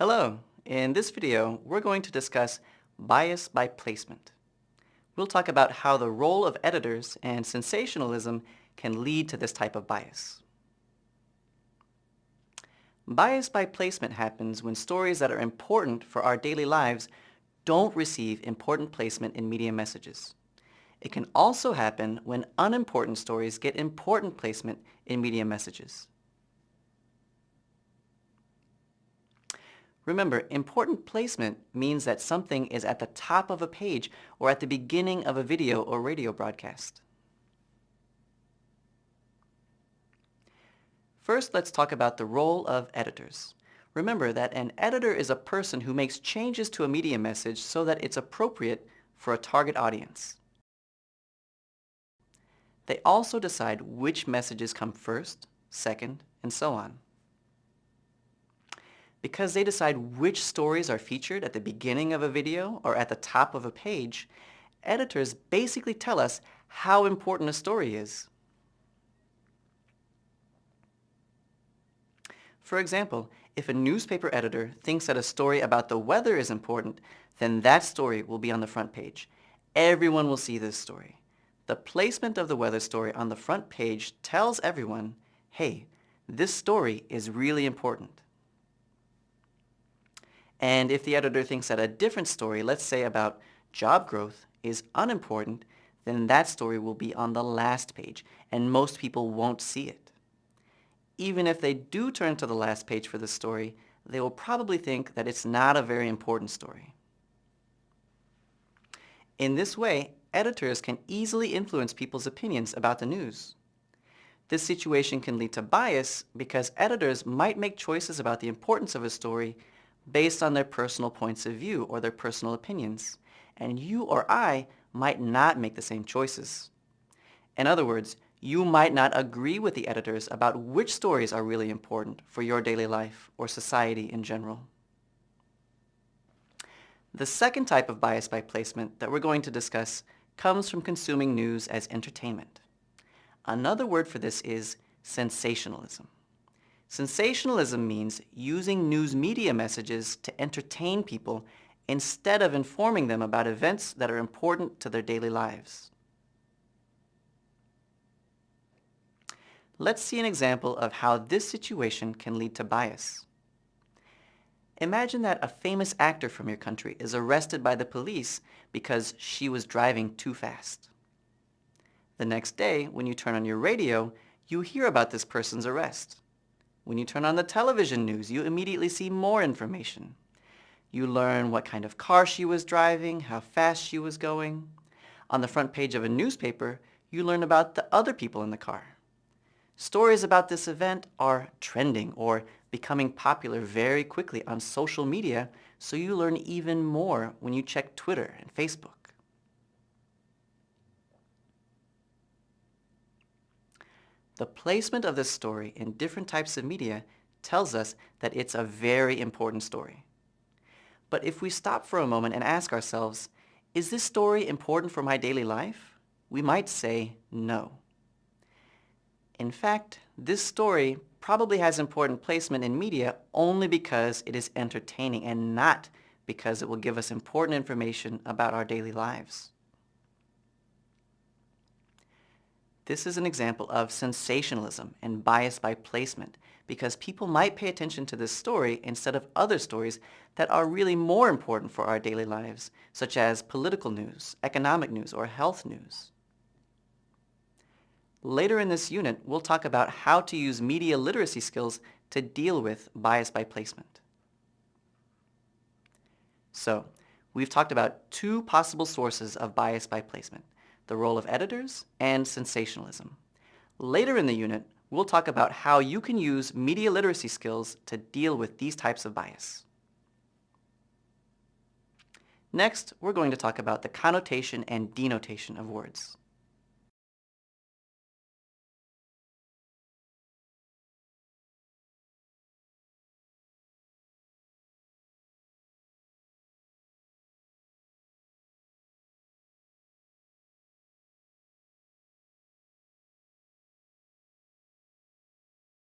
Hello, in this video we're going to discuss bias by placement. We'll talk about how the role of editors and sensationalism can lead to this type of bias. Bias by placement happens when stories that are important for our daily lives don't receive important placement in media messages. It can also happen when unimportant stories get important placement in media messages. Remember, important placement means that something is at the top of a page or at the beginning of a video or radio broadcast. First, let's talk about the role of editors. Remember that an editor is a person who makes changes to a media message so that it's appropriate for a target audience. They also decide which messages come first, second, and so on because they decide which stories are featured at the beginning of a video or at the top of a page, editors basically tell us how important a story is. For example, if a newspaper editor thinks that a story about the weather is important, then that story will be on the front page. Everyone will see this story. The placement of the weather story on the front page tells everyone, hey, this story is really important. And if the editor thinks that a different story, let's say about job growth, is unimportant, then that story will be on the last page, and most people won't see it. Even if they do turn to the last page for the story, they will probably think that it's not a very important story. In this way, editors can easily influence people's opinions about the news. This situation can lead to bias because editors might make choices about the importance of a story based on their personal points of view or their personal opinions, and you or I might not make the same choices. In other words, you might not agree with the editors about which stories are really important for your daily life or society in general. The second type of bias by placement that we're going to discuss comes from consuming news as entertainment. Another word for this is sensationalism. Sensationalism means using news media messages to entertain people instead of informing them about events that are important to their daily lives. Let's see an example of how this situation can lead to bias. Imagine that a famous actor from your country is arrested by the police because she was driving too fast. The next day, when you turn on your radio, you hear about this person's arrest. When you turn on the television news, you immediately see more information. You learn what kind of car she was driving, how fast she was going. On the front page of a newspaper, you learn about the other people in the car. Stories about this event are trending or becoming popular very quickly on social media, so you learn even more when you check Twitter and Facebook. The placement of this story in different types of media tells us that it's a very important story. But if we stop for a moment and ask ourselves, is this story important for my daily life? We might say no. In fact, this story probably has important placement in media only because it is entertaining and not because it will give us important information about our daily lives. This is an example of sensationalism and bias by placement because people might pay attention to this story instead of other stories that are really more important for our daily lives, such as political news, economic news, or health news. Later in this unit, we'll talk about how to use media literacy skills to deal with bias by placement. So, we've talked about two possible sources of bias by placement, the role of editors, and sensationalism. Later in the unit, we'll talk about how you can use media literacy skills to deal with these types of bias. Next, we're going to talk about the connotation and denotation of words.